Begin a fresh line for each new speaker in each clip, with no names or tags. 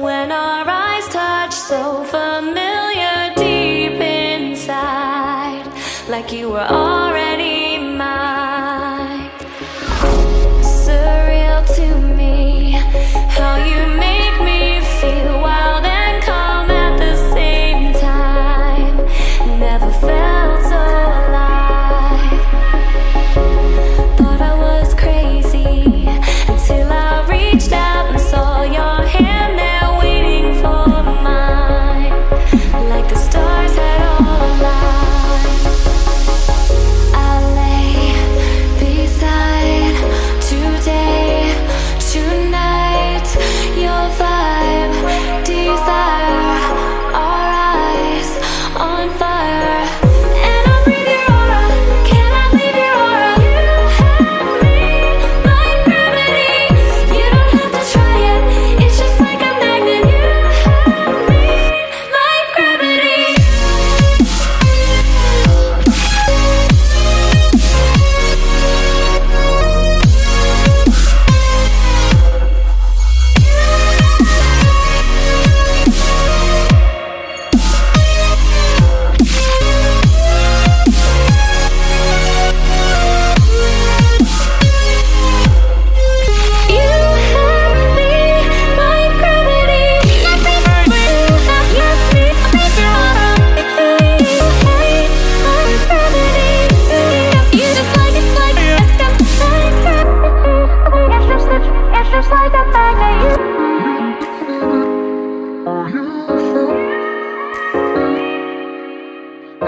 when our eyes touch so familiar deep inside like you were already mine. Surreal to me how you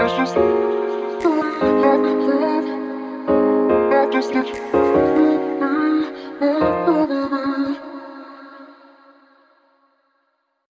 I
just get.